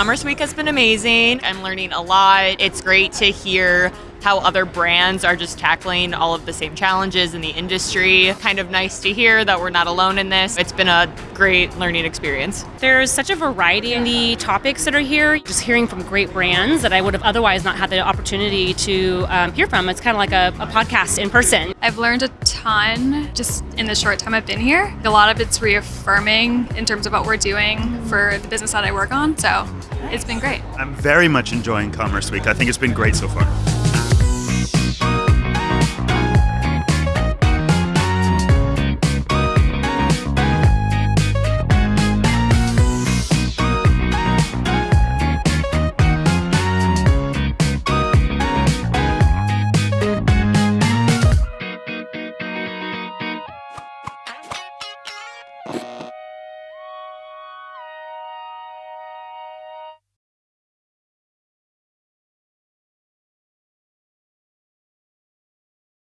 Commerce Week has been amazing. I'm learning a lot. It's great to hear how other brands are just tackling all of the same challenges in the industry. Kind of nice to hear that we're not alone in this. It's been a great learning experience. There's such a variety in the topics that are here. Just hearing from great brands that I would have otherwise not had the opportunity to um, hear from. It's kind of like a, a podcast in person. I've learned a ton just in the short time I've been here. A lot of it's reaffirming in terms of what we're doing for the business that I work on. So it's been great. I'm very much enjoying Commerce Week. I think it's been great so far.